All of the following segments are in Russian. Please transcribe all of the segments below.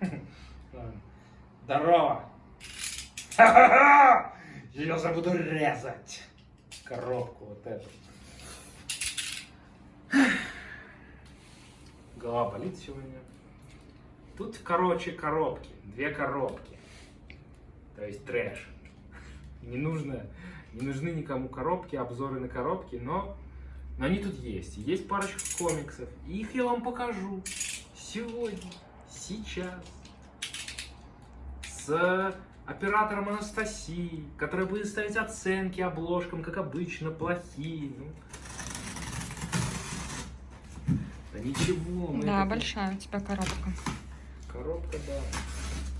Здорово! Ха-ха-ха! Сейчас я буду резать коробку вот эту. Голова болит сегодня. Тут, короче, коробки. Две коробки. То есть трэш. Не нужно, не нужны никому коробки, обзоры на коробки, но, но они тут есть. Есть парочка комиксов. Их я вам покажу сегодня, сейчас. С оператором Анастасией, которая будет ставить оценки обложкам, как обычно, плохие. Ну. Да ничего. мы Да, это- большая у тебя коробка. Коробка, да.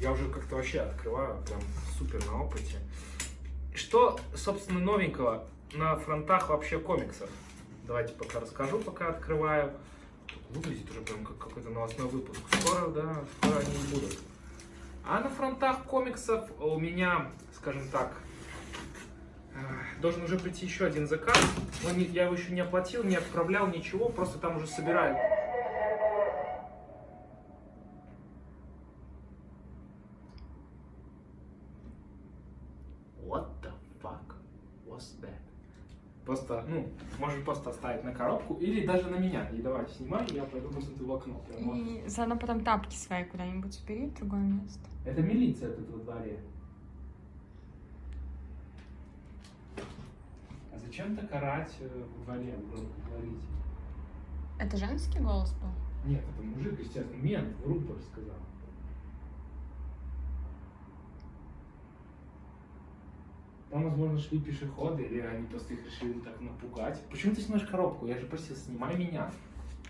Я уже как-то вообще открываю, прям супер на опыте. Что, собственно, новенького на фронтах вообще комиксов? Давайте пока расскажу, пока открываю. Выглядит уже прям как какой-то новостной выпуск. Скоро, да, скоро они будут. А на фронтах комиксов у меня, скажем так, э, должен уже прийти еще один заказ. Но не- я его еще не оплатил, не отправлял, ничего, просто там уже собираю. What the fuck was that? Просто, ну, можешь просто оставить на коробку или даже на меня. И давай, снимай, я пойду посмотрю в окно. Прям. И заодно потом тапки свои куда-нибудь убери в другое место. Это милиция тут во дворе. А зачем так орать э, во дворе, громко говорить? Это женский голос был? Нет, это мужик, естественно, мент, в рупор сказал. Там, возможно, шли пешеходы, или они просто их решили так напугать. Почему ты снимаешь коробку? Я же просил, снимай меня.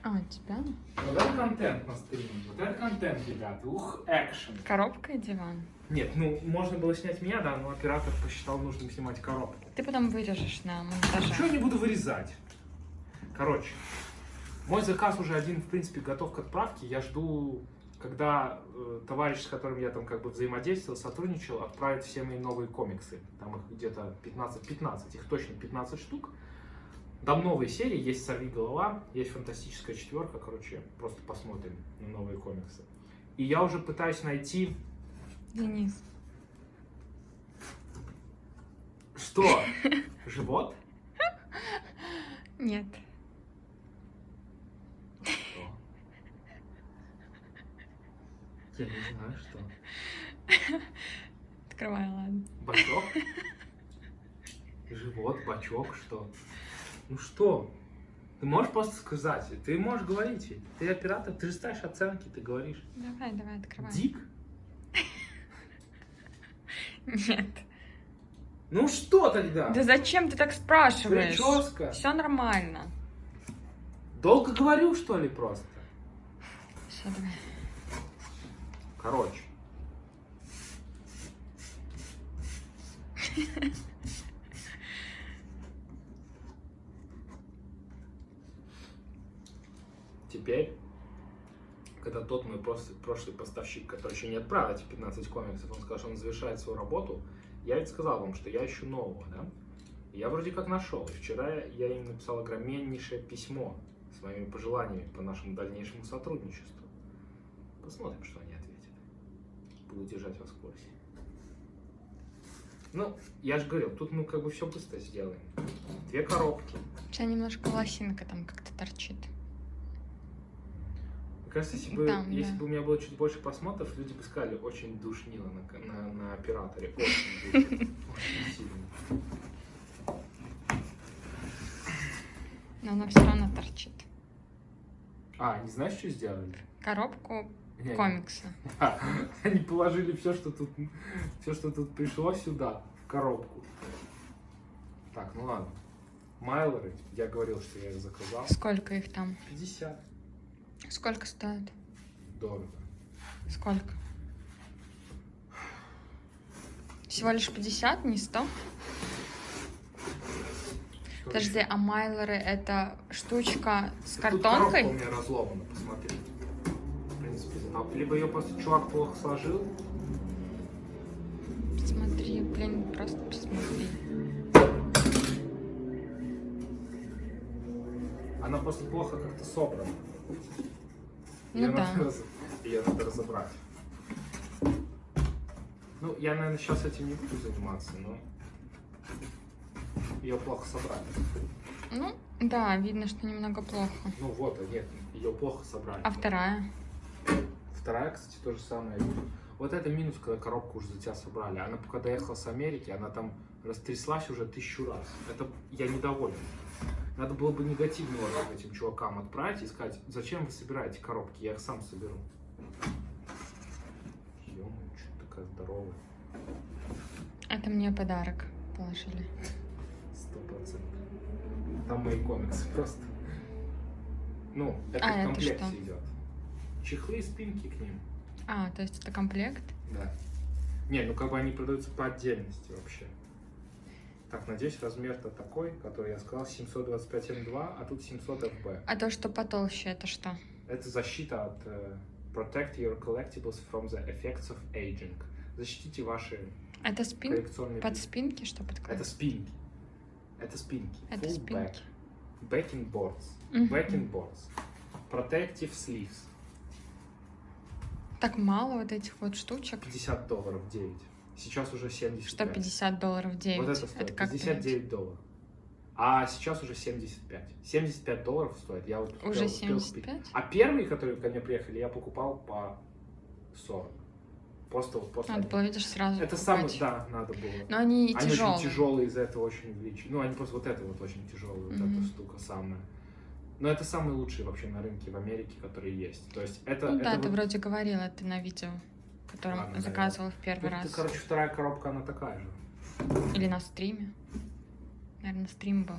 А, тебя? Вот это контент на стриме. Вот это контент, ребята. Ух, экшен. Коробка и диван. Нет, ну, можно было снять меня, да, но оператор посчитал нужным снимать коробку. Ты потом вырежешь на Ничего монтаже. не буду вырезать. Короче, мой заказ уже один, в принципе, готов к отправке. Я жду, когда э, товарищ, с которым я там как бы взаимодействовал, сотрудничал, отправит все мои новые комиксы. Там их где-то 15-15, их точно 15 штук. Там новые серии, есть «Сорви голова», есть «Фантастическая четверка», короче, просто посмотрим на новые комиксы. И я уже пытаюсь найти... Денис. Что? Живот? Нет. Что? Я не знаю, что. Открывай, ладно. Бачок? Живот, бачок, что? Ну что? Ты можешь просто сказать, ты можешь говорить. Ты оператор, ты же ставишь оценки, ты говоришь. Давай, давай, открывай. Дик? Нет. Ну что тогда? Да зачем ты так спрашиваешь? Прическа. Все нормально. Долго говорю, что ли, просто? Все, давай. Короче. Теперь, когда тот мой прошлый поставщик, который еще не отправил эти 15 комиксов, он сказал, что он завершает свою работу, я ведь сказал вам, что я ищу нового, да? Я вроде как нашел. И вчера я им написал огромнейшее письмо с моими пожеланиями по нашему дальнейшему сотрудничеству. Посмотрим, что они. Буду держать вас в курсе. Ну, я же говорил, тут мы как бы все быстро сделаем. Две коробки. У тебя немножко волосинка там как-то торчит. Мне кажется, если бы, Там, если да. бы у меня было чуть больше просмотров, люди бы сказали, очень душнило на, на, на операторе. Очень сильно. Но она все равно торчит. А, не знаешь, что сделали? Коробку Не, комикса. Да, Они положили все, что тут, все, что тут пришло сюда, в коробку. Так, ну ладно. Майлоры, я говорил, что я их заказал. Сколько их там? 50 Сколько стоит? дорого. Сколько? Всего лишь 50, не 100? Подожди, а майлеры это штучка с Тут картонкой? коробка у меня разломана, посмотри. В принципе, а либо ее просто чувак плохо сложил, Смотри, блин, просто посмотри. она просто плохо как-то собрана. Ну Ее да. надо, ее надо разобрать. Ну, я, наверное, сейчас этим не буду заниматься, но ее плохо собрали. Ну, да, видно, что немного плохо. Ну вот, а нет, ее плохо собрали. А вторая? Вторая, кстати, то же самое. Вот это минус, когда коробку уже за тебя собрали. Она пока доехала с Америки, она там растряслась уже тысячу раз. Это я недоволен. Надо было бы негативный отзыв этим чувакам отправить и сказать, зачем вы собираете коробки, я их сам соберу. ё что такая здоровая. Это мне подарок положили. Сто процентов. Там мои комиксы просто. Ну, это А, в это комплекте что? идет. Чехлы и спинки к ним. А, то есть это комплект? Да. Не, ну как бы они продаются по отдельности вообще. Так, надеюсь, размер-то такой, который я сказал, 725 М2, а тут 700 FB. А то, что потолще, это что? Это защита от э, Protect your collectibles from the effects of aging. Защитите ваши Это спин? коллекционные... Под пи- спинки что Это подкладывать? спинки. Это спинки. Это Full спинки. back. Backing boards. Мгм. Backing boards. Protective sleeves. Так мало вот этих вот штучек. 50 долларов 9. Сейчас уже 75. Что 50 долларов 9? Вот это стоит как 59 долларов. А сейчас уже 75. 75 долларов стоит. Я вот Уже успел- успел купить. 75? А первые, которые ко мне приехали, я покупал по 40. Просто вот после. Надо было, видишь, сразу Это самое, да, надо было. Но они, Они тяжелые. очень тяжелые, из-за этого очень увеличивают. Ну, они просто вот это вот очень тяжелые, вот Мгм. эта штука самая. Но это самые лучшие вообще на рынке в Америке, которые есть. То есть это. Ну это да, вот- ты вроде говорила это на видео, которое Ладно, заказывала в первый Ну, раз. ты, короче, вторая коробка, она такая же. Или на стриме. Наверное, стрим был.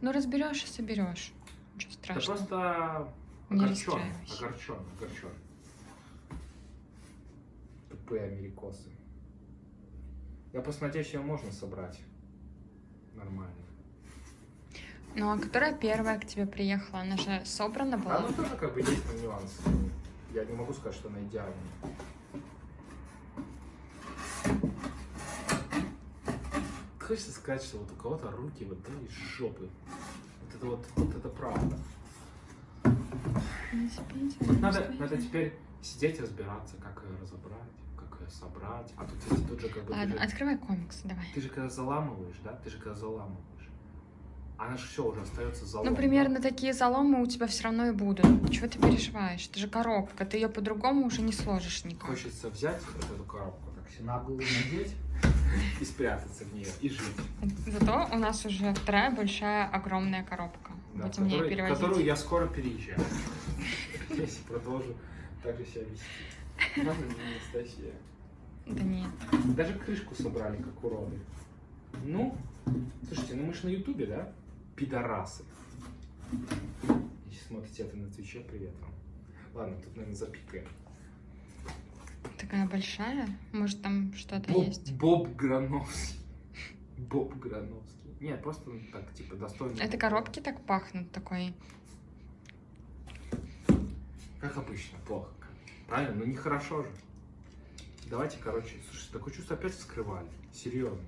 Ну, разберешь и соберешь. Ничего Да страшного. просто Не огорчен, огорчен, огорчен. Тупые америкосы. Я просто надеюсь, ее можно собрать нормально. Ну, а которая первая к тебе приехала? Она же собрана была? А ну тоже как бы есть там нюансы. Я не могу сказать, что она идеальная. Хочется сказать, что вот у кого-то руки вот да, из жопы. Вот это вот, вот это правда. Не спите, не надо, спите. надо теперь сидеть разбираться, как ее разобрать, как ее собрать. А тут, тут же как бы Ладно, же, открывай комикс, давай. ты же когда заламываешь, да? Ты же когда заламываешь. Она же все уже остается залом. Ну, примерно такие заломы у тебя все равно и будут. Чего ты переживаешь? Это же коробка, ты ее по-другому уже не сложишь никак. Хочется взять вот эту коробку, так себе на голову надеть и спрятаться в нее, и жить. Зато у нас уже вторая большая, огромная коробка. Да, Будем ее который- перевозить. которую я скоро переезжаю. Если продолжу так же себя вести. Ладно, не Анастасия. Да нет. Даже крышку собрали, как уроды. Ну, слушайте, ну мы же на Ютубе, да? Пидорасы. Если смотрите это на Твиче, привет вам. Ладно, тут, наверное, запикаем. Такая большая. Может, там что-то есть. Боб Грановский. Боб Грановский. Нет, просто ну, так, типа, достойно. Это коробки так пахнут такой. Как обычно, плохо. Правильно? Ну нехорошо же. Давайте, короче, слушай, такое чувство опять вскрывали. Серьезно.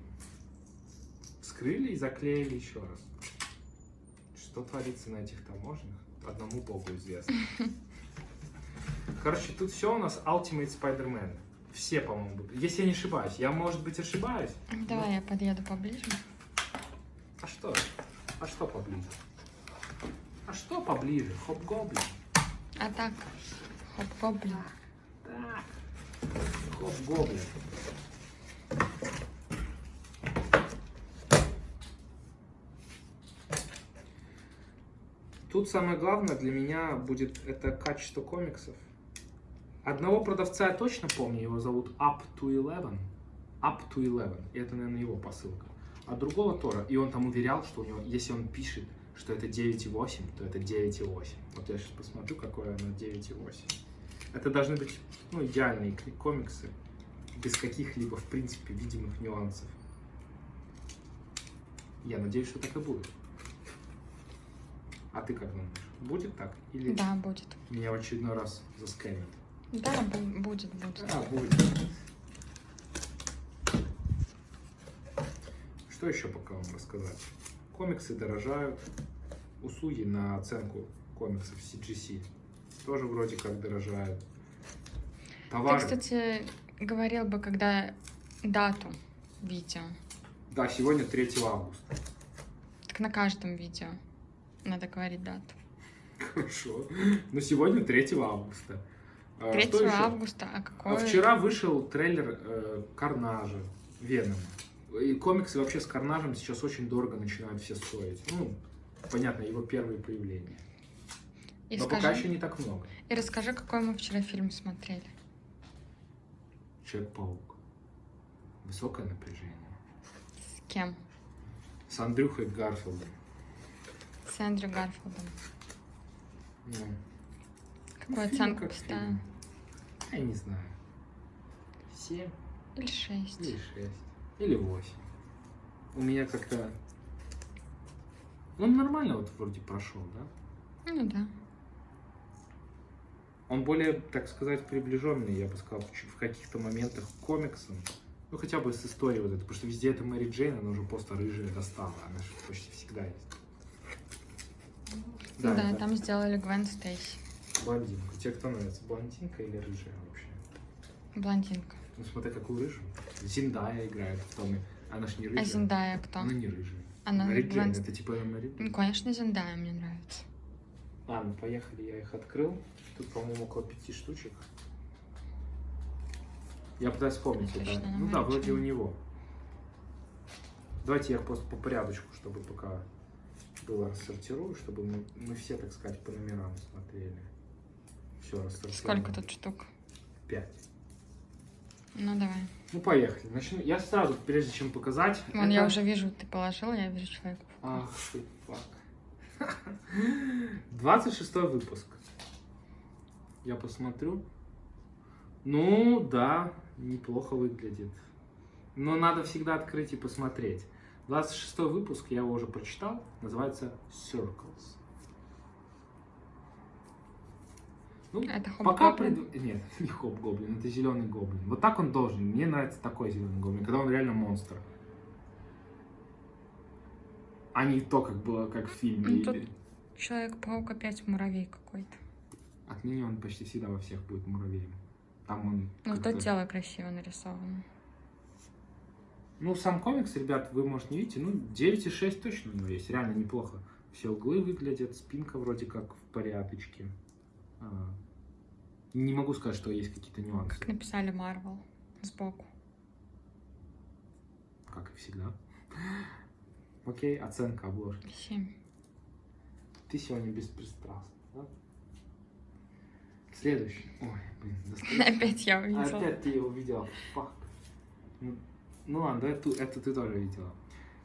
Вскрыли и заклеили еще раз. Что творится на этих таможнях, одному богу известно. Короче, тут все у нас Ultimate Spider-Man. Все, по-моему. Если я не ошибаюсь. Я, может быть, ошибаюсь. Давай я подъеду поближе. А что? А что поближе? А что поближе? Хоп-гоблин. А так, хоп-гоблин. Так. Хоп-гоблин. Тут самое главное для меня будет это качество комиксов. Одного продавца я точно помню, его зовут Up to Eleven. Up to Eleven. И это, наверное, его посылка. А другого тоже. И он там уверял, что у него, если он пишет, что это 9,8, то это 9,8. Вот я сейчас посмотрю, какое оно 9,8. Это должны быть ну, идеальные комиксы, без каких-либо, в принципе, видимых нюансов. Я надеюсь, что так и будет. А ты как думаешь, будет так? Или Да, будет. меня в очередной раз засканят? Да, бу- будет, будет. А, будет. Что еще пока вам рассказать? Комиксы дорожают. Услуги на оценку комиксов CGC тоже вроде как дорожают. Ты, Товары. кстати, говорил бы, когда дату видео. Да, сегодня 3 августа. Так на каждом видео надо говорить дату. Хорошо. Но сегодня 3 августа. А, 3 что еще? августа, а А какой? Вчера вышел трейлер э, Карнажа, Венома. И комиксы вообще с Карнажем сейчас очень дорого начинают все стоить. Ну, понятно, его первые появления. И, Но скажи, пока еще не так много. и расскажи, какой мы вчера фильм смотрели. Человек-паук. Высокое напряжение. С кем? С Андрюхой Гарфилдом. С Эндрю Гарфилдом. Ну, Какую фильм оценку как поставим? фильм. я не знаю. Семь Или шесть? или шесть. Или восемь. У меня как-то... Он нормально вот вроде прошел, да? Ну да. Он более, так сказать, приближенный, я бы сказал, в каких-то моментах к комиксам. Ну, хотя бы с историей вот этой, потому что везде это Мэри Джейн, она уже просто рыжая достала, она же почти всегда есть. Да, это там сделали Гвен Стейси. блондинка. Тебе кто нравится, блондинка или рыжая вообще? Блондинка. Ну, смотри, какую рыжую. Зиндая играет в том, она ж не рыжая. А Зендая кто? Она не рыжая. Она Мэри Джейн, это типа Мэри Ну, конечно, Зендая мне нравится. Ладно, поехали, я их открыл. Тут, по-моему, около пяти штучек. Я пытаюсь вспомнить это. Точно, Ну да, вроде у него. Давайте я их просто по порядочку, чтобы пока было рассортирую, чтобы мы, мы все, так сказать, по номерам смотрели. Все рассортирую. Сколько тут штук? Пять. Ну, давай. Ну, поехали. Начну. Я сразу, прежде чем показать... Вон, это- я уже вижу, ты положила, я вижу человека. Ах ты, фак. 26 выпуск. Я посмотрю. Ну, да, неплохо выглядит. Но надо всегда открыть и посмотреть. 26 выпуск, я его уже прочитал, называется Circles. Ну, Это пока пред- Нет, не Хоп Гоблин, это зеленый гоблин. Вот так он должен. Мне нравится такой зеленый гоблин, когда он реально монстр. А не то, как было, как в фильме. Ну, или- Человек-паук опять муравей какой-то. Отныне он почти всегда во всех будет муравьем. Там он Ну, то тело красиво нарисовано. Ну, сам комикс, ребят, вы, может, не видите, ну, 9,6 точно у него есть, реально неплохо. Все углы выглядят, спинка вроде как в порядочке. А, Не могу сказать, что есть какие-то нюансы, Как написали Марвел сбоку. как и всегда. Окей, оценка обложки. Семь. Ты сегодня беспристрастна, да? Следующий. Ой, блин, достаточно. Опять я увидела. Опять ты его увидела. Фак. Ну, ладно, эту, это ты тоже видела.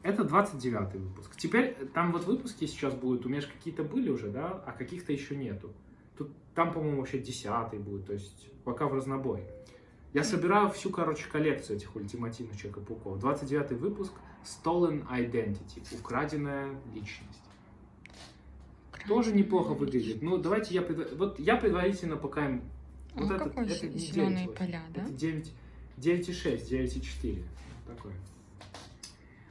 Это 29 выпуск. Теперь э, там вот выпуски сейчас будут, у меня же какие-то были уже, да, а каких-то еще нету. Тут, там, по-моему, вообще 10 будет, то есть пока в разнобой. Я собираю всю, короче, коллекцию этих ультимативных Человека-пауков. 29 выпуск Stolen Identity, украденная личность. Тоже неплохо выглядит. Ну, давайте я... предва- Вот я предварительно пока им... Ну, этот- какой это зеленые 9,8. поля, да? Это 9, 9,6, 9,4. Такое.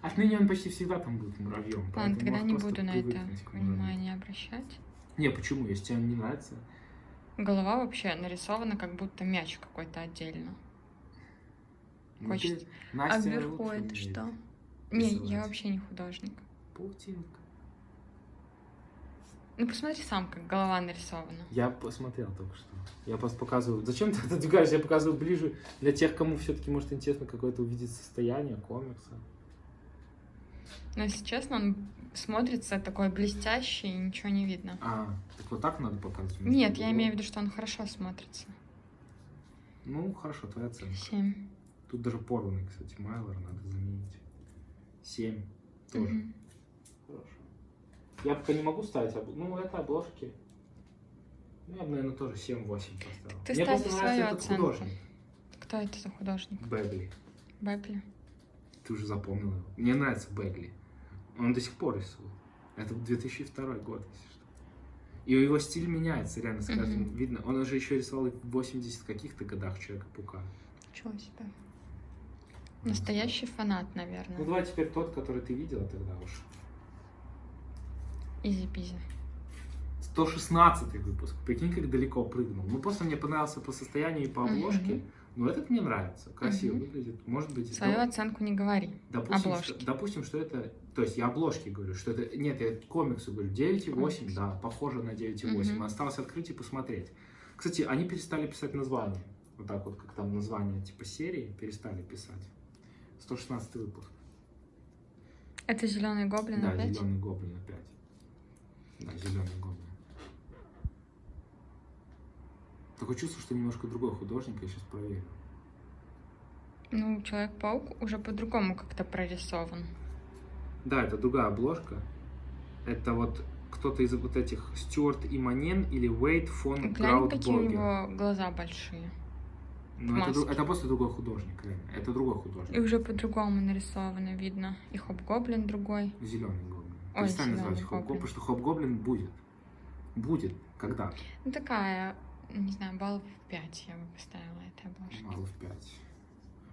Отныне он почти всегда там будет муравьем. Ладно, тогда не буду на это внимание обращать. Не, почему? Если тебе он не нравится. Голова вообще нарисована, как будто мяч какой-то отдельно. ну, Хочется. ты, А Настя вверху это что? Не, я вообще не художник. Паутинка. Ну посмотри сам, как голова нарисована. Я посмотрел только что. Я просто показываю. Зачем ты отодвигаешь? Я показываю ближе для тех, кому все-таки может интересно какое-то увидеть состояние комикса. Но если честно, он смотрится такой блестящий, и ничего не видно. А, так вот так надо показывать? Нет, я имею в виду, что он хорошо смотрится. Ну, хорошо, твоя оценка. Семь. Тут даже порванный, кстати, Майлор надо заменить. Семь. Тоже. Мгм. Хорошо. Я пока не могу ставить обложки. Ну, это обложки. Ну, я бы, наверное, тоже 7-8 поставил. Ты Мне просто свою нравится этот оценку. художник. Кто это за художник? Бегли. Бэпли? Ты уже запомнила его. Мне нравится Бегли. Он до сих пор рисует. Это 2002 год, если что. И его стиль меняется, реально, с каждым Мгм. видно. Он уже еще рисовал в 80 каких-то годах Человека-паука. Чего себе? Настоящий фанат, Ну, наверное. давай теперь тот, который ты видела тогда уж. Easy-peasy. 116 выпуск. Прикинь, как далеко прыгнул. Ну, просто мне понравился по состоянию и по обложке. Мгм. Ну, этот мне нравится. Красиво Мгм. выглядит. Может быть... Свою ну, оценку не говори. допустим, обложки. что, допустим, что это... То есть я обложки говорю, что это... Нет, я комиксу говорю. 9,8, Комикс. да, похоже на 9,8. Мгм. Осталось открыть и посмотреть. Кстати, они перестали писать название. Вот так вот, как там название типа серии, перестали писать. 116 выпуск. Это зеленый гоблин Да, опять? зеленый гоблин опять. Да, зеленый гоблин. Такое чувство, что немножко другой художник, я сейчас проверю. Ну, Человек-паук уже по-другому как-то прорисован. Да, это другая обложка. Это вот кто-то из вот этих Стюарт Иманен или Уэйт фон Глянь, какие у него глаза большие. Ну, это, это просто другой художник, реально. Это другой художник. И уже по-другому нарисовано, видно. И хоп-гоблин другой. Зеленый гоблин. Ой, Перестань зелёный называть хоп потому что хоп-гоблин будет. Будет. Когда? Ну, такая, не знаю, баллов 5 я бы поставила этой обложке. Мало в 5.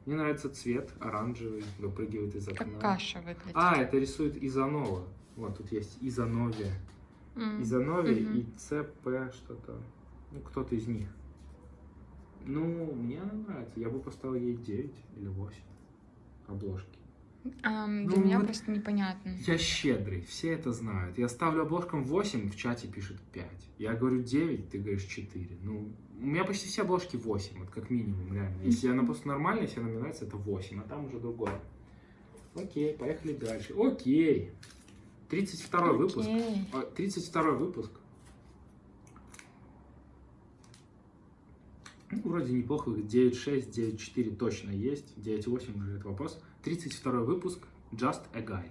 Мне нравится цвет оранжевый, выпрыгивает из окна. Как каша выглядит. А, это рисует Изанова. Вот тут есть Изанове. М. Изанове Мгм. и ЦП что-то. Ну, кто-то из них. Ну, мне она нравится. Я бы поставил ей 9 или 8 обложки. Ам, для Ну, меня вот- просто непонятно. Я щедрый, все это знают. Я ставлю обложкам 8, в чате пишут 5. Я говорю 9, ты говоришь 4. Ну, у меня почти все обложки 8, вот как минимум, реально. Если она просто нормальная, если она мне нравится, это 8, а там уже другое. Окей, поехали дальше. Окей. 32 выпуск. Окей. А, 32 выпуск. Вроде неплохо. 9.6, 9.4 точно есть. 9.8 уже это вопрос. 32 выпуск. Just a Guy.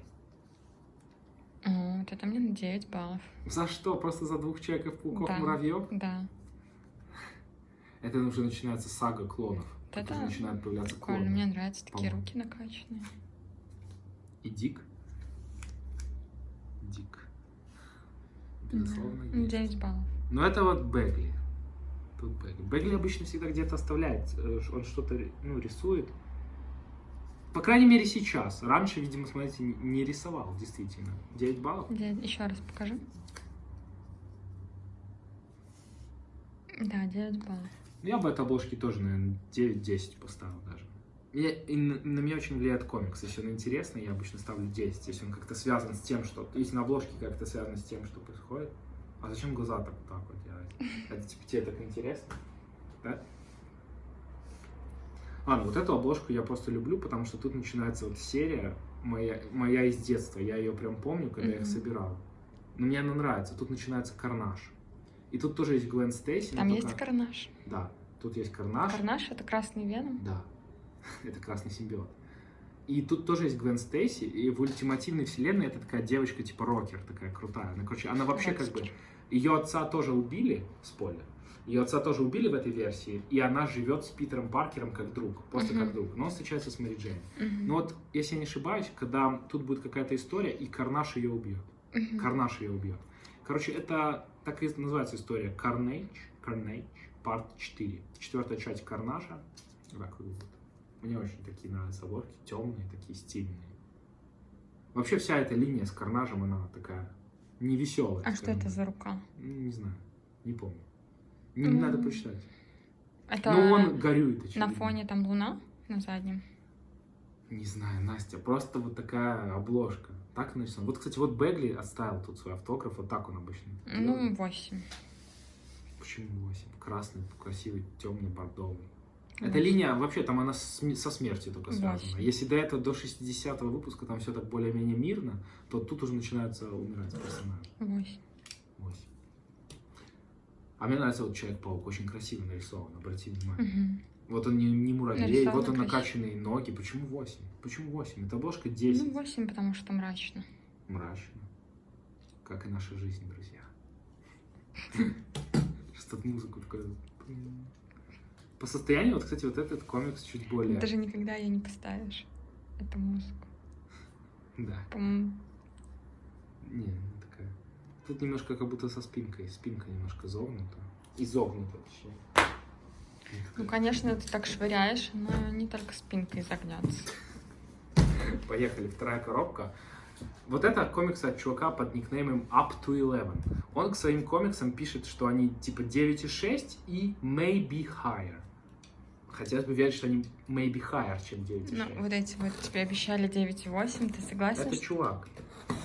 О, вот это мне на 9 баллов. За что? Просто за двух человеков, пауков, Да. муравьев? Да. Это уже начинается сага клонов. Это уже начинают появляться Прикольно, клоны. мне нравятся такие руки накачанные. И Дик. Дик. Да. Безусловно, Ну, есть. 9 баллов. Но это вот Бегли. Тут Бегли. Бегли обычно всегда где-то оставляет. э, Он что-то ну, рисует. По крайней мере, сейчас. Раньше, видимо, смотрите, не- рисовал, действительно. 9 баллов. Еще раз покажи. Да, 9 баллов. Я бы этой обложке тоже, наверное, 9-10 поставил даже. Я- и на, на меня очень влияет комикс. Если он интересный, я обычно ставлю 10. Если он как-то связан с тем, что... Если на обложке как-то связано с тем, что происходит. А зачем глаза так, так вот делать? Это типа тебе так интересно? Да? Ладно, вот эту обложку я просто люблю, потому что тут начинается вот серия моя, моя из детства. Я ее прям помню, когда я их собирал. Но мне она нравится. Тут начинается карнаж. И тут тоже есть Глен Стейси. Там только- есть карнаж. Да, тут есть карнаж. Карнаж это красный веном. Да, это красный симбиот. И тут тоже есть Гвен Стейси, и в ультимативной вселенной это такая девочка типа рокер, такая крутая. Она, короче, она вообще как бы... Ее отца тоже убили, спойлер, ее отца тоже убили в этой версии, и она живет с Питером Паркером как друг, просто Мгм. как друг. Но он встречается с Мэри Джейн. Мгм. Но вот, если я не ошибаюсь, когда тут будет какая-то история, и Карнаш ее убьет. Мгм. Карнаш ее убьет. Короче, это так и называется история. Carnage, Carnage, парт 4. Четвертая часть Карнаша. Так выглядит. Мне очень такие нравятся обложки, темные, такие стильные. Вообще вся эта линия с Карнажем, она такая невеселая. А что это за рука? Не знаю, не помню. Не М. надо почитать. Это Но он горюет, на очевидно. фоне там луна на заднем. Не знаю, Настя, просто вот такая обложка. Так нарисовано. Вот, кстати, вот Бегли оставил тут свой автограф, вот так он обычно. Ну, 8. Почему 8? Красный, красивый, темный, бордовый. Эта линия, вообще, там она со смертью только связана. Если до этого, до 60-го выпуска, там все так более-менее мирно, то тут уже начинается умирать персонаж. 8. 8. А мне нравится вот Человек-паук, очень красиво нарисован, обрати внимание. Угу. Вот он не, не муравей, Нарисовано вот он красиво. накачанные ноги. Почему 8? Почему 8? Это обложка Ну, 10. 8, потому что мрачно. Мрачно. Как и наша жизнь, друзья. Тут музыку такую... По состоянию, вот, кстати, вот этот комикс чуть более... Даже никогда ее не поставишь, эту музыку. Да. По-моему, Не, не такая. Тут немножко как будто со спинкой. Спинка немножко зогнута. Изогнута, точнее. Не ну, конечно, ты так швыряешь, но не только спинкой загнется. Поехали, вторая коробка. Вот это комикс от чувака под никнеймом Up to Eleven. Он к своим комиксам пишет, что они типа 9,6 и maybe higher. Хотелось бы верить, что они maybe higher, чем 9,6. Ну, вот эти вот тебе обещали 9,8. Ты согласен? Это что- чувак.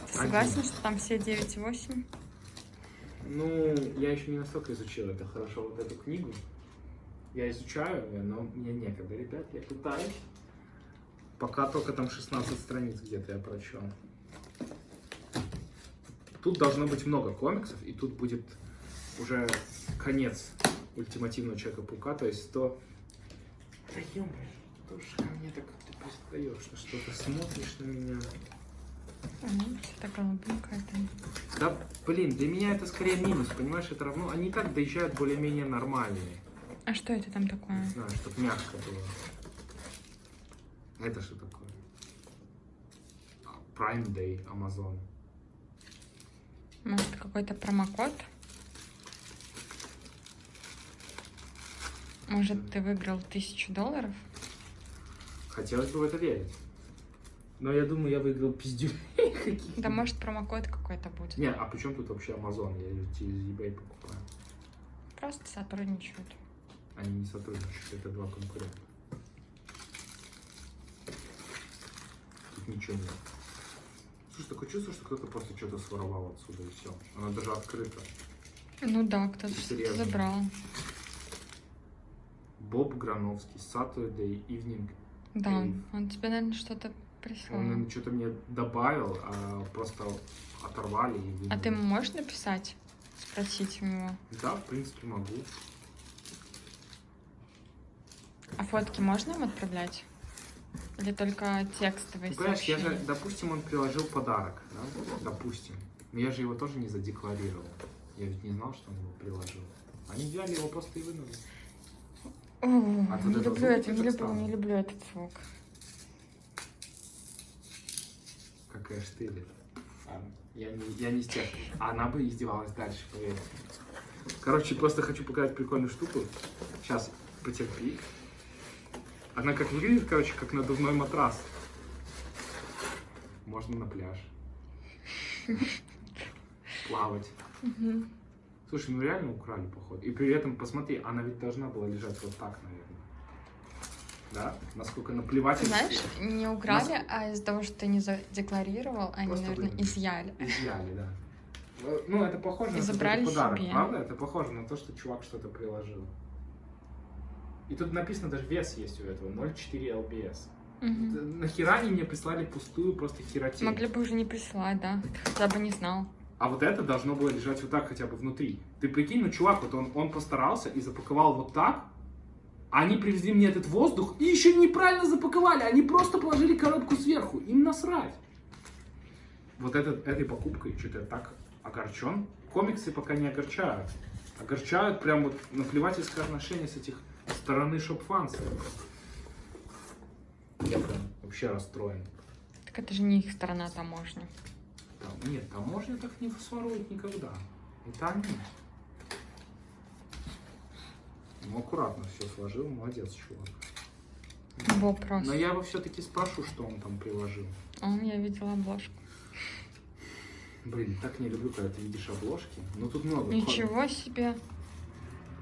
Ты согласен, что там все 9,8? Ну, я еще не настолько изучил это хорошо, вот эту книгу. Я изучаю, но мне некогда, ребят, я пытаюсь. Пока только там 16 страниц где-то я прочел. Тут должно быть много комиксов, и тут будет уже конец ультимативного Человека-паука, то есть 100... Да ё что ж ко мне так ты пристаешь, что что-то смотришь на меня. Ну, что-то голубенькое там. Да, блин, для меня это скорее минус, понимаешь, это равно... Они и так доезжают более-менее нормальные. А что это там такое? Не знаю, чтобы мягко было. Это что такое? А, Prime Day, Amazon. Может, какой-то промокод? Может, ты выиграл тысячу долларов? Хотелось бы в это верить. Но я думаю, я выиграл пиздюлей каких-то. Да может, промокод какой-то будет. Не, а при чем тут вообще Amazon? Я через eBay покупаю. Просто сотрудничают. Они не сотрудничают, это два конкурента. Тут ничего нет. Слушай, такое чувство, что кто-то просто что-то своровал отсюда и все. Она даже открыта. Ну да, кто-то забрал. Боб Грановский, Saturday Evening. Да, Эйв. он тебе, наверное, что-то прислал. Он наверное, что-то мне добавил, а просто оторвали и А ты можешь написать? Спросить у него. Да, в принципе, могу. А фотки можно им отправлять? Или только текстовые Ну, понимаешь, я же, допустим, он приложил подарок, да? Допустим. Но я же его тоже не задекларировал. Я ведь не знал, что он его приложил. Они взяли его просто и вынули. О, А не люблю это, не люблю, не люблю этот звук. Какая штырь. Ладно, Я не, я не из тех. А она бы издевалась дальше, поверь. Короче, просто хочу показать прикольную штуку. Сейчас, потерпи. Она как выглядит, короче, как надувной матрас. Можно на пляж. Плавать. Мгм. Слушай, ну реально украли, походу. И при этом, посмотри, она ведь должна была лежать вот так, наверное. Да? Насколько наплевать. Знаешь, не украли, а из-за того, что ты не задекларировал, они, Просто наверное, выгнали. изъяли. Изъяли, да. Э, Ну, это похоже И на забрали подарок, себе. правда? Это похоже на то, что чувак что-то приложил. И тут написано, даже вес есть у этого, 0,4 LBS. Мгм. Д- Нахера они мне прислали пустую просто херотень? Могли бы уже не присылать, да. Я бы не знал. А вот это должно было лежать вот так хотя бы внутри. Ты прикинь, ну чувак, вот он, он постарался и запаковал вот так, они привезли мне этот воздух и еще неправильно запаковали. Они просто положили коробку сверху. Им насрать. Вот этот, этой покупкой что-то я так огорчен. Комиксы пока не огорчают. Огорчают прям вот наплевательское отношение с этих стороны шоп-фанса. Я прям вообще расстроен. Так это же не их сторона таможни. Там, нет, таможня так не сворует никогда. Это они. Ну, аккуратно все сложил, молодец, чувак. Просто. Но я его все-таки спрошу, что он там приложил. Он, я видела обложку. Блин, так не люблю, когда ты видишь обложки. Ну, тут много. Ничего себе.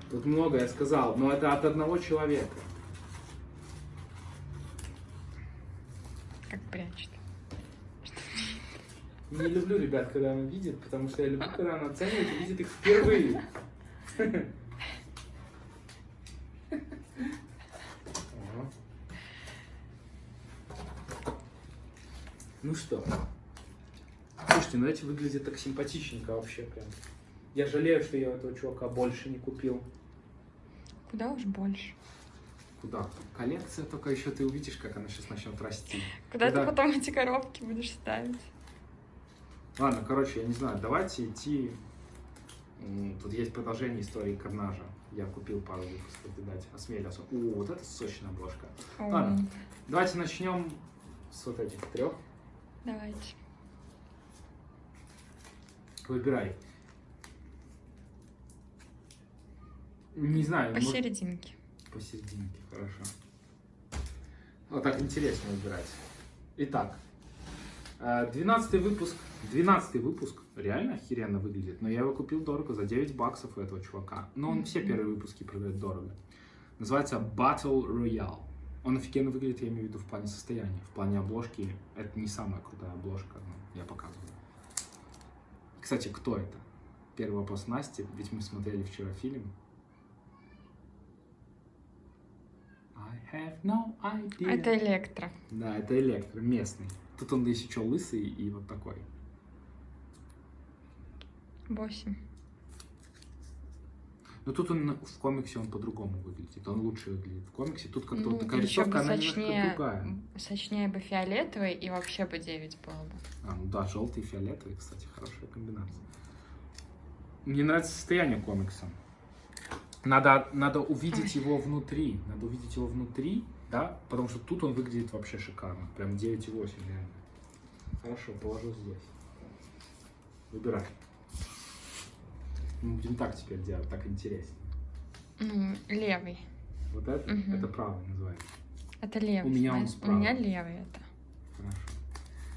Тут много, я сказал, но это от одного человека. Как прячет. Не люблю ребят, когда она видит, потому что я люблю, когда она оценивает и видит их впервые. Ну что? Слушайте, ну эти выглядят так симпатичненько вообще прям. Я жалею, что я этого чувака больше не купил. Куда уж больше. Куда? Коллекция, только еще ты увидишь, как она сейчас начнет расти. Куда Куда? ты потом эти коробки будешь ставить? Ладно, короче, я не знаю, давайте идти. Тут есть продолжение истории Карнажа. Я купил пару выпусков, видать, осмелился. О, вот это сочная обложка. О, Ладно. Давайте начнем с вот этих трех. Давайте. Выбирай. Не знаю, может- Посерединке. посерединке, хорошо. Вот так интересно выбирать. Итак, 12 выпуск. 12 выпуск реально охеренно выглядит, но я его купил дорого, за 9 баксов у этого чувака. Но он все первые выпуски продает дорого. Называется Battle Royale. Он офигенно выглядит, я имею в виду, в плане состояния. В плане обложки это не самая крутая обложка, но я показываю. Кстати, кто это? Первый вопрос Насти, ведь мы смотрели вчера фильм. I have no idea. Это электро. Да, это электро, местный. Тут он еще лысый и вот такой. Восемь. Но тут он в комиксе он по-другому выглядит. Он лучше выглядит в комиксе. Тут как-то Ну, вот такая рисовка, она немножко сочнее, другая. сочнее бы фиолетовый, и вообще бы 9 было бы. А, ну да, желтый и фиолетовый, кстати, хорошая комбинация. Мне нравится состояние комикса. Надо, надо увидеть его внутри. Надо увидеть его внутри, да, потому что тут он выглядит вообще шикарно. Прям 9,8 реально. Хорошо, положу здесь. Выбирай. Мы будем так теперь делать, так интереснее. Ну, левый. Вот это, Мгм. это правый называется. Это левый. У меня он справа. У меня левый это. Хорошо.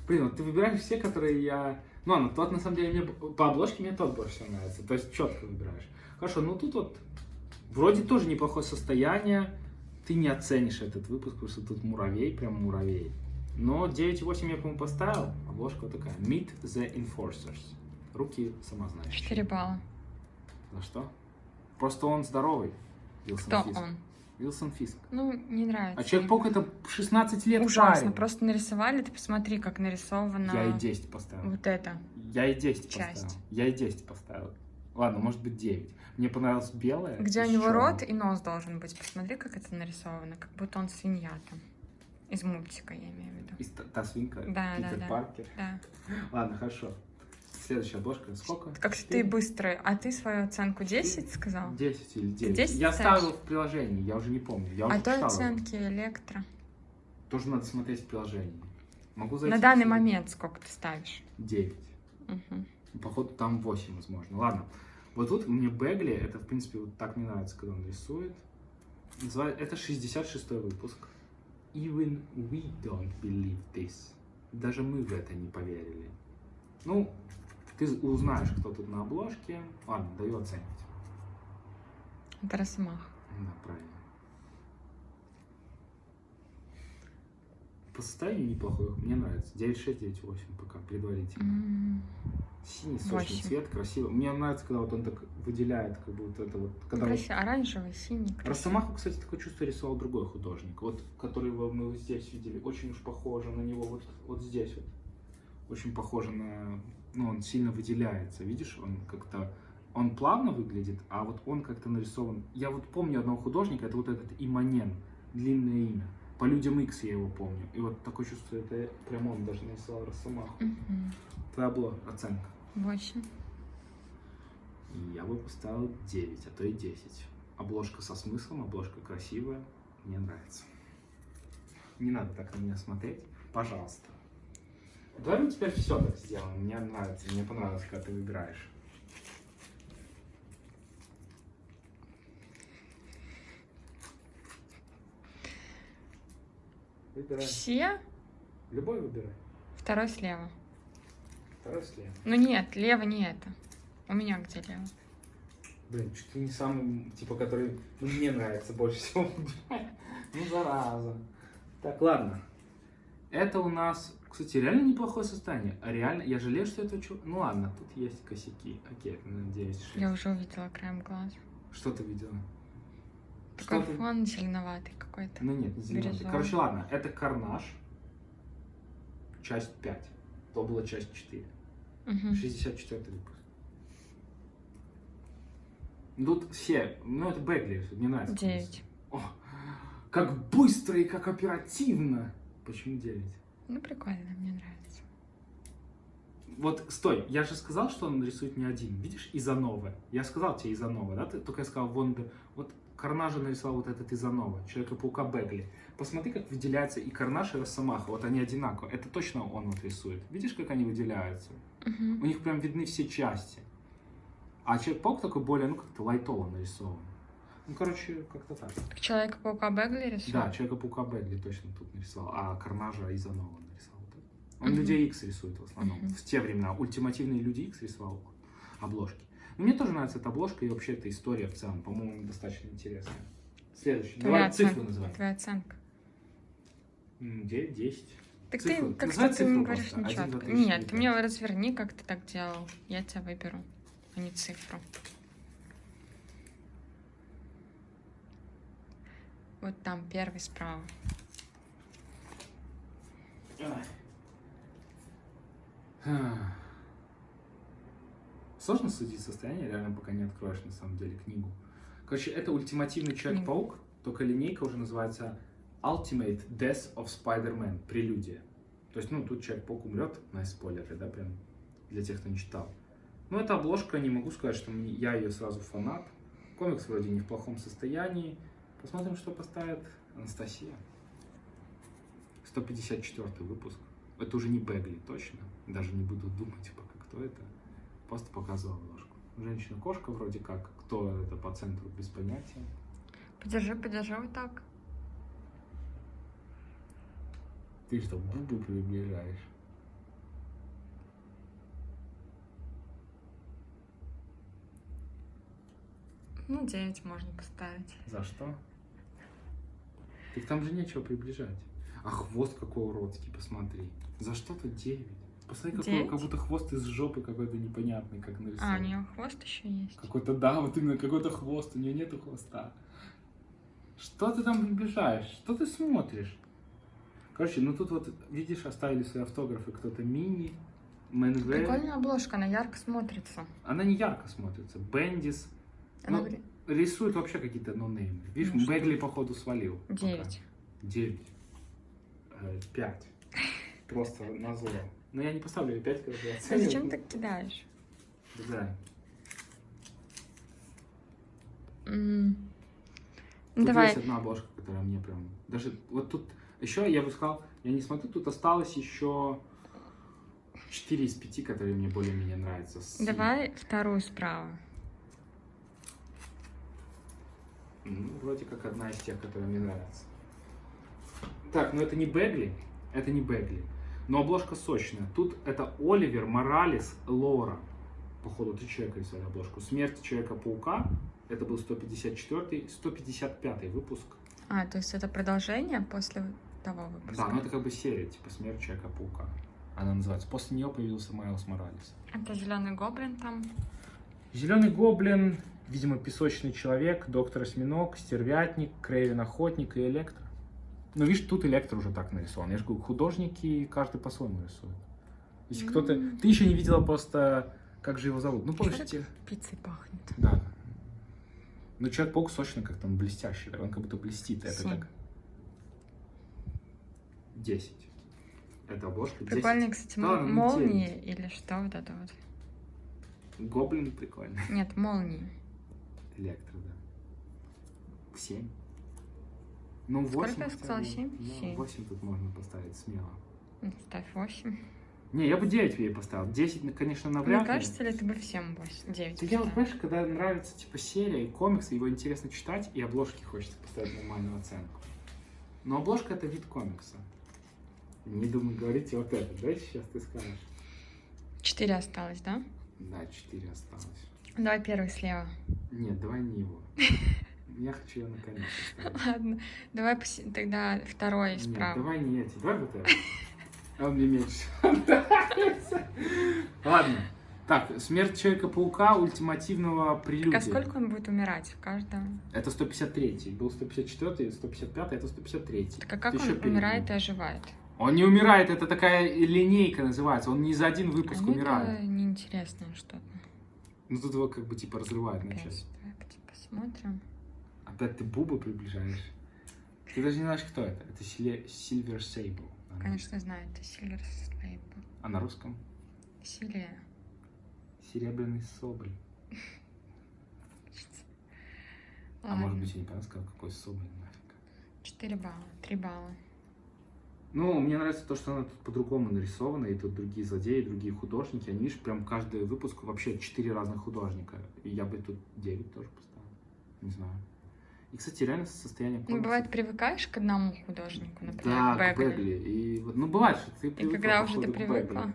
Блин, вот ты выбираешь все, которые я... Ну ладно, тот на самом деле мне... По обложке мне тот больше всего нравится. То есть четко выбираешь. Хорошо, ну тут вот вроде тоже неплохое состояние. Ты не оценишь этот выпуск, потому что тут муравей, прям муравей. Но 9,8 я, по-моему, поставил. Обложка вот такая. Meet the Enforcers. Руки сама знаешь. 4 балла. За что? Просто он здоровый. Вилсон Кто Фиск. он? Вилсон Фиск. Ну, не нравится. А Человек-паук это 16 лет Ужасно. парень. Просто нарисовали, ты посмотри, как нарисовано Я и 10 поставил. вот это. Я и 10 Часть. поставил. Я и 10 поставил. Ладно, может быть 9. Мне понравилось белое. Где у него рот и нос должен быть. Посмотри, как это нарисовано. Как будто он свинья там. Из мультика, я имею в виду. И та, та свинка. Да, да, Питер да. Паркер. Да. Ладно, хорошо. Следующая обложка. Сколько? Как ты быстрый. А ты свою оценку 10 сказал? 10 или 9. 10 я ставил в приложении, я уже не помню. Я А то оценки электро. Тоже надо смотреть в приложении. Могу зайти На данный момент сколько ты ставишь? 9. Мгм. Походу там 8, возможно. Ладно. Вот тут мне Бегли, это, в принципе, вот так мне нравится, когда он рисует. Называет, это 66 выпуск. Even we don't believe this. Даже мы в это не поверили. Ну, ты узнаешь, кто тут на обложке. Ладно, даю оценить. Это Росомах. Да, правильно. По состоянию неплохой, мне нравится. 9,6, 9,8 пока, предварительно. М. Синий, сочный Восемь. цвет, красиво. Мне нравится, когда вот он так выделяет, как будто это вот... Когда вот... Красиво. Оранжевый, синий. красиво. Росомаху, кстати, такое чувство рисовал другой художник. Вот, который мы вот здесь видели. Очень уж похоже на него вот, вот здесь вот. Очень похоже на... Ну, он сильно выделяется. Видишь, он как-то... Он плавно выглядит, а вот он как-то нарисован... Я вот помню одного художника, это вот этот Иманен. Длинное имя. По людям X я его помню. И вот такое чувство, это прям он даже нарисовал Росомаху. Мгм. Твоя была оценка. Восемь. И я бы поставил 9, а то и 10. Обложка со смыслом, обложка красивая. Мне нравится. Не надо так на меня смотреть. Пожалуйста. Давай мы теперь все так сделаем. Мне нравится. Мне понравилось, когда ты выбираешь. Выбирай. Все? Любой выбирай. Второй слева. Второй слева. Ну нет, лево не это. У меня где лево? Блин, чуть ли не самый, типа, который ну, мне нравится больше всего. Ну, зараза. Так, ладно. Это у нас, кстати, реально неплохое состояние. А реально, я жалею, что это. Ну ладно, тут есть косяки. Окей, это на 9 Я уже увидела краем глаза. Что ты видела? Такой Что ты- фон зеленоватый какой-то. Ну нет, не. Бирюзовый. Короче, ладно, это Карнаж. Часть 5. То была часть 4. Мгм. 64 выпуск. Тут все, ну это Бегли, мне нравится. Девять. О, как быстро и как оперативно. Почему 9? Ну прикольно, мне нравится. Вот, стой, я же сказал, что он рисует не один. Видишь, Изанова. Я сказал тебе Изанова, да? Ты только я сказал, вон, да. вот Карнажа нарисовал вот этот Изанова, Человека-паука Бегли. Посмотри, как выделяется и Карнаж, и Росомаха. Вот они одинаково. Это точно он вот рисует. Видишь, как они выделяются? Мгм. У них прям видны все части. А Человек-паук такой более, ну, как-то лайтово нарисован. Ну, короче, как-то так. Человека-паука Бегли рисует? Да, Человека-паука Бегли точно тут нарисовал, а Карнажа Изанова нарисовал. Он Мгм. Людей Икс рисует в основном. Мгм. В те времена ультимативные Люди Икс рисовал обложки. Мне тоже нравится эта обложка и вообще эта история в целом, по-моему, достаточно интересная. Следующий. Твоя Давай цифру оценка. называй. Твоя оценка. М, де- 10. Так Цифру. ты как Называй ты мне говоришь просто. Нечетко. три, Нет, четыре, ты мне разверни, как ты так делал. Я тебя выберу, а не цифру. Вот там первый справа. Ах. Сложно судить состояние, реально, пока не откроешь, на самом деле, книгу. Короче, это ультимативный Человек-паук, только линейка уже называется Ultimate Death of Spider-Man, прелюдия. То есть, ну, тут Человек-паук умрет, на спойлеры, да, прям, для тех, кто не читал. Ну, эта обложка, не могу сказать, что мне- я ее сразу фанат. Комикс вроде не в плохом состоянии. Посмотрим, что поставит Анастасия. 154 выпуск. Это уже не Бегли, точно. Даже не буду думать пока, кто это. Просто показывал обложку. Женщина-кошка вроде как. Кто это по центру, без понятия. Подержи, подержи вот так. Ты что, губы приближаешь? Ну, 9 можно поставить. За что? Так там же нечего приближать. А хвост какой уродский, посмотри. За что тут 9? Посмотри, какой, Девять? как будто хвост из жопы какой-то непонятный, как нарисован. А, у нее хвост еще есть. Какой-то, да, вот именно какой-то хвост, у нее нету хвоста. Что ты там приближаешь? Что ты смотришь? Короче, ну тут вот, видишь, оставили свои автографы кто-то мини, Мэнвэ. Прикольная обложка, она ярко смотрится. Она не ярко смотрится. Бендис. Она Ну, Рисует вообще какие-то нонеймы. Видишь, Ну? Бегли, походу, свалил. пока. 9. Девять. Э, Пять. Просто на зло. Но я не поставлю ей пять, когда я А зачем ты кидаешь? Да. Ну, Тут Давай. есть одна обложка, которая мне прям... Даже вот тут... Еще я бы сказал, я не смотрю, тут осталось еще 4 из 5, которые мне более-менее нравятся. С- Давай вторую справа. Ну, вроде как одна из тех, которые мне нравятся. Так, ну это не Бегли, это не Бегли. Но обложка сочная. Тут это Оливер Моралес Лора. Походу, три человека рисовали обложку. Смерть Человека-паука. Это был 154 155 выпуск. А, то есть это продолжение после того выпуска? Да, ну это как бы серия, типа Смерть Человека-паука. Она называется. После нее появился Майлз Моралес. Это зеленый гоблин там. Зеленый гоблин, видимо, песочный человек, доктор осьминог, стервятник, Крейвен охотник и электро. Ну, видишь, тут электро уже так нарисован. Я же говорю, художники каждый по-своему рисует. Если кто-то... М. Ты еще не видела просто, как же его зовут. Ну, помнишь, те- Пиццей пахнет. Да. Ну, Человек-паук сочно как-то, он блестящий, да, он как будто блестит. Это Семь. как... 10. Это обложка 10. Прикольные, кстати, Да, ну, молнии или что вот это вот. Гоблин прикольный. Нет, молнии. Электро, да. 7. Ну, Сколько 8. я сказала, семь? Семь. 8 тут можно поставить смело. Ну, Ставь 8. Не, я бы 9 ей поставил. 10, ну, конечно, навряд Мне ли. кажется, ли ты бы всем 8, 9 Ты вот, понимаешь, когда нравится типа серия и комиксы, его интересно читать, и обложки хочется поставить нормальную оценку. Но обложка это вид комикса. Не думаю, говорите вот это, да, сейчас ты скажешь. 4 осталось, да? Да, 4 осталось. Давай первый слева. Нет, давай не его. Я хочу ее наконец. Ладно. Давай поси- тогда второй Нет, справа. давай не эти, давай вот это. А Он мне меньше нравится. Ладно. Так, смерть Человека-паука ультимативного Так прелюдия. а сколько он будет умирать в каждом? Это 153 Был 154 155 это 153 Так а как Ты он умирает и оживает? Он не умирает, это такая линейка называется. Он не за один выпуск А, умирает. это неинтересное что-то. Ну тут его как бы типа разрывают на части. Давай посмотрим. Опять ты Бубу приближаешь. Ты даже не знаешь, кто это. Это Silver Sable. Конечно, знаю, это Сильвер Слейбл. А на русском? Силия. Серебряный соболь. А может быть, я неправильно сказал, какой соболь нафиг. 4 балла, 3 балла. Ну, мне нравится то, что она тут по-другому нарисована, и тут другие злодеи, другие художники. Они, видишь, прям каждый выпуск вообще четыре разных художника. И я бы тут 9 тоже поставил. Не знаю. И, кстати, реально состояние Ну, комикса- бывает, привыкаешь к одному художнику, например, Да, к к Бегли. Бегли. И, вот, ну, бывает, что ты И привыкла, когда уже ты Бегли. привыкла,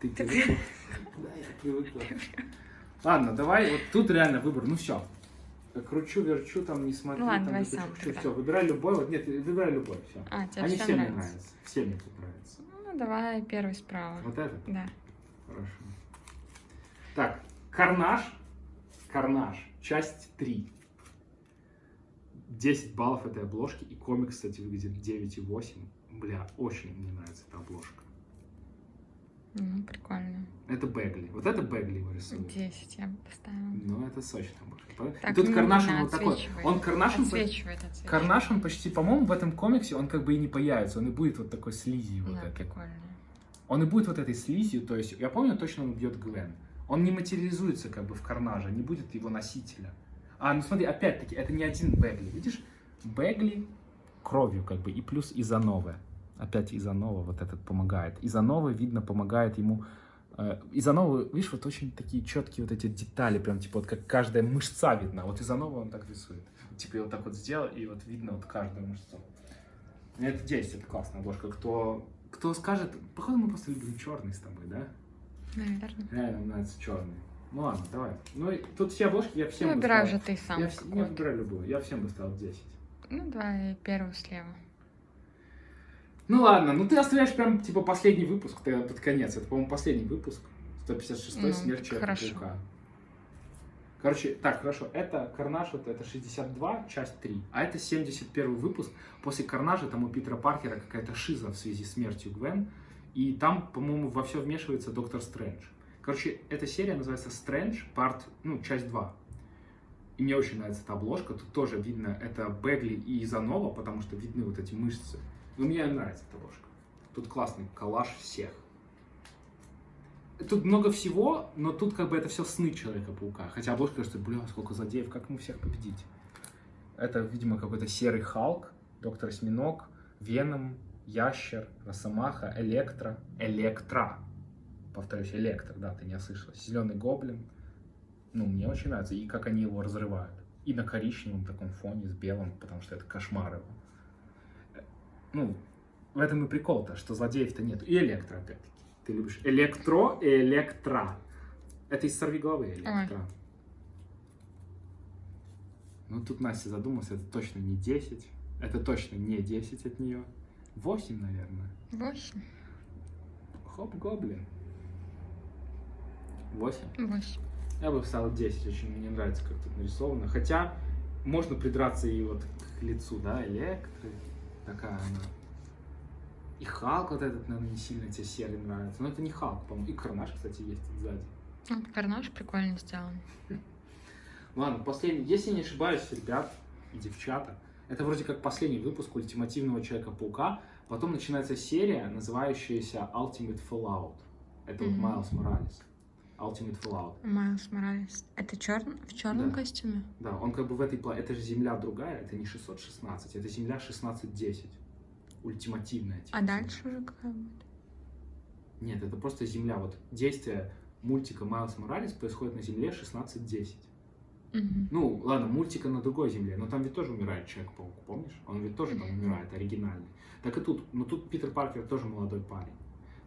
Ты Ты привыкла? Да, я привыкла. Ладно, давай, вот тут реально выбор, ну все. кручу, верчу, там не смотрю. Ну ладно, там, давай не сам тогда. Все, выбирай любой. Вот нет, выбирай любой, все. А, тебе Они все все мне нравятся. Все мне тут нравятся. Ну, давай первый справа. Вот этот? Да. Хорошо. Так, Карнаж. Карнаж. Часть 3. 10 баллов этой обложки. И комикс, кстати, выглядит 9,8. Бля, очень мне нравится эта обложка. Ну, прикольно. Это Бегли. Вот это Бегли его рисует. 10 я бы поставила. Ну, это сочная обложка. Так, и тут ну, он вот такой. Он Карнаж, он, Отсвечивает, отсвечивает. Карнаж, он почти, по-моему, в этом комиксе, он как бы и не появится. Он и будет вот такой слизью. Вот Да, этой. прикольно. Он и будет вот этой слизью, то есть, я помню точно, он бьет Гвен. Он не материализуется как бы в Карнаже, не будет его носителя. А, ну смотри, опять-таки, это не один Бегли, видишь? Бегли кровью как бы, и плюс Изанова. Опять Изанова вот этот помогает. Изанова, видно, помогает ему... Э, Изанова, видишь, вот очень такие четкие вот эти детали, прям типа вот как каждая мышца видна. Вот Изанова он так рисует. Типа я вот так вот сделал, и вот видно вот каждую мышцу. Ну, Это 10, это классная обложка. Кто, кто скажет, походу мы просто любим черный с тобой, да? Наверное. Реально мне нравится черный. Ну ладно, давай. Ну тут все обложки я всем Ну, выбирай уже ты сам. Я, вс- я выбираю любую, я всем бы ставил 10. Ну, давай первую слева. Ну ладно, ну ты оставляешь прям типа последний выпуск, ты под конец. Это, по-моему, последний выпуск. 156 Ну, смерть так человека хорошо. паука. Короче, так, хорошо, это Карнаж, вот это 62, часть 3, а это 71 выпуск. После Карнажа там у Питера Паркера какая-то шиза в связи с смертью Гвен, и там, по-моему, во все вмешивается Доктор Стрэндж. Короче, эта серия называется Стрэндж, парт, ну, часть 2. И мне очень нравится эта обложка, тут тоже видно, это Бегли и Изанова, потому что видны вот эти мышцы. Но мне нравится эта обложка. Тут классный коллаж всех. Тут много всего, но тут как бы это все сны Человека-паука. Хотя обложка кажется, бля, сколько злодеев, как ему всех победить? Это, видимо, какой-то серый Халк, Доктор Осьминог, Веном, Ящер, Росомаха, Электро, Электра. Повторюсь, Электро, да, ты не ослышалась. Зеленый Гоблин. Ну, мне очень нравится. И как они его разрывают. И на коричневом таком фоне с белым, потому что это кошмар его. Ну, в этом и прикол-то, что злодеев-то нет. И Электро, опять-таки. Ты любишь Электро и Электра. Это из сорвиголовы Электро. Ну, тут Настя задумалась, это точно не 10. Это точно не 10 от нее. 8, наверное. 8. Хоп, гоблин. 8. 8. Я бы вставил 10, очень мне нравится, как тут нарисовано. Хотя можно придраться и вот к лицу, да, Электры. Такая она. И Халк вот этот, наверное, не сильно тебе серый нравится. Но это не Халк, по-моему. И Карнаж, кстати, есть сзади. Ну, карнаж прикольно сделан. Ладно, последний. Если не ошибаюсь, ребят и девчата, это вроде как последний выпуск ультимативного Человека-паука. Потом начинается серия, называющаяся Ultimate Fallout. Это вот Мгм. Майлз Моралес. Ultimate Fallout. Майлз Моралес. Это черн... в черном Да. костюме? Да, он как бы в этой... Это же Земля другая, это не 616, это Земля 1610. Ультимативная. типа, А Земля. дальше уже какая будет? Нет, это просто Земля. Вот действие мультика Майлз Моралес происходит на Земле 1610. Мгм. Ну, ладно, мультика на другой земле, но там ведь тоже умирает Человек-паук, помнишь? Он ведь тоже там умирает, оригинальный. Так и тут, но тут Питер Паркер тоже молодой парень.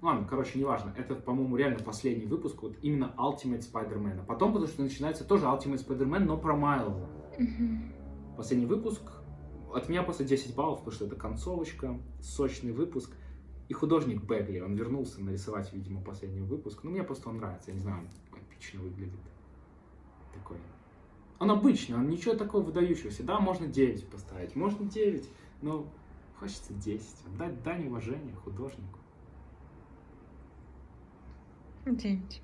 Ну ладно, короче, неважно. Это, по-моему, реально последний выпуск, вот именно Ultimate Spider-Man. Потом, потому что начинается тоже Ultimate Spider-Man, но про Майлза. Мгм. Последний выпуск. От меня просто 10 баллов, потому что это концовочка, сочный выпуск. И художник Бегли, он вернулся нарисовать, видимо, последний выпуск. Ну, мне просто он нравится, я не знаю, он эпично выглядит. Такой. Он обычный, он ничего такого выдающегося. Да, можно 9 поставить, можно 9, но хочется 10. Отдать дань уважения художнику. Девять.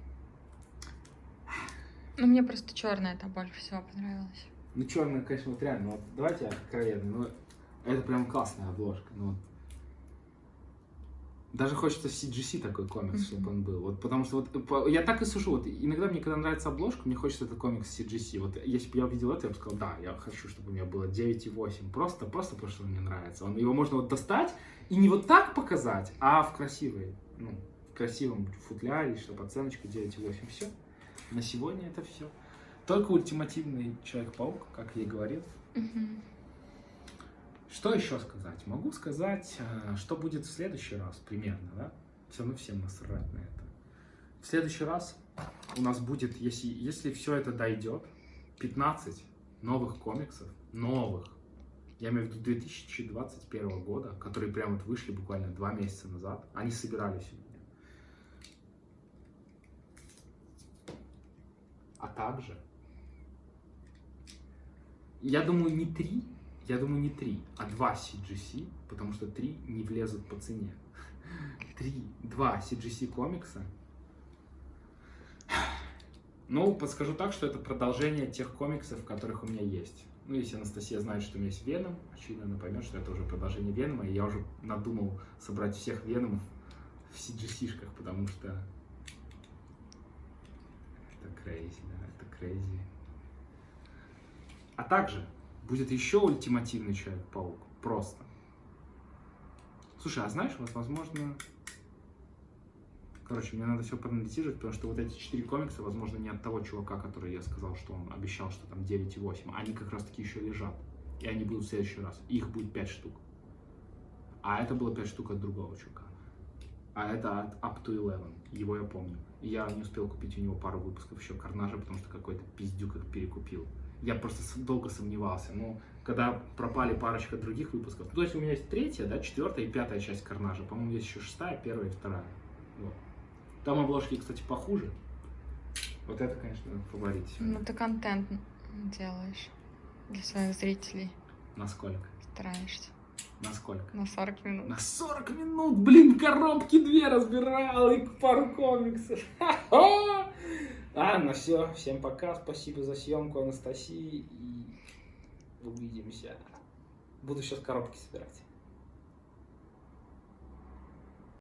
Ну, мне просто черная это больше всего понравилась. Ну, черный, конечно, вот реально, вот давайте откровенно, ну, это прям классная обложка, ну, вот. Даже хочется в CGC такой комикс, Мгм. чтобы он был. Вот, потому что вот по- я так и сушу. Вот, иногда мне, когда нравится обложка, мне хочется этот комикс CGC. Вот если бы я увидел это, я бы сказал, да, я хочу, чтобы у меня было 9,8. Просто, просто потому что он мне нравится. Он, его можно вот достать и не вот так показать, а в красивой, ну, красивом футляре, чтобы оценочка 9,8. Все. На сегодня это все. Только ультимативный Человек-паук, как я и говорил. Мгм. Что еще сказать? Могу сказать, э, что будет в следующий раз, примерно, да? Все равно всем насрать на это. В следующий раз у нас будет, если, если все это дойдет, 15 новых комиксов, новых, я имею в виду 2021 года, которые прям вот вышли буквально два месяца назад, они собирались у меня. А также, я думаю, не три, я думаю, не три, а два CGC, потому что три не влезут по цене. Три, два CGC комикса. Ну, подскажу так, что это продолжение тех комиксов, которых у меня есть. Ну, если Анастасия знает, что у меня есть Веном, очевидно, она поймет, что это уже продолжение Венома, и я уже надумал собрать всех Веномов в CGC-шках, потому что это crazy, да, это crazy. А также будет еще ультимативный Человек-паук, просто. Слушай, а знаешь, вот, возможно... Короче, мне надо все проанализировать, потому что вот эти четыре комикса, возможно, не от того чувака, который я сказал, что он обещал, что там 9,8. Они как раз таки еще лежат. И они будут в следующий раз. Их будет 5 штук. А это было 5 штук от другого чувака. А это от Up to Eleven. Его я помню. Я не успел купить у него пару выпусков еще Карнажа, потому что какой-то пиздюк их перекупил. Я просто долго сомневался. Но когда пропали парочка других выпусков, ну, то есть у меня есть третья, да, четвертая и пятая часть Карнажа. По-моему, есть еще шестая, первая и вторая. Вот. Там обложки, кстати, похуже. Вот это, конечно, фаворит. Ну, ты контент делаешь для своих зрителей. Насколько? Стараешься. Насколько? На 40 минут. На 40 минут, блин, коробки две разбирал и пару комиксов. Ха-ха! Ладно, все. Всем пока. Спасибо за съемку Анастасии. И увидимся. Буду сейчас коробки собирать.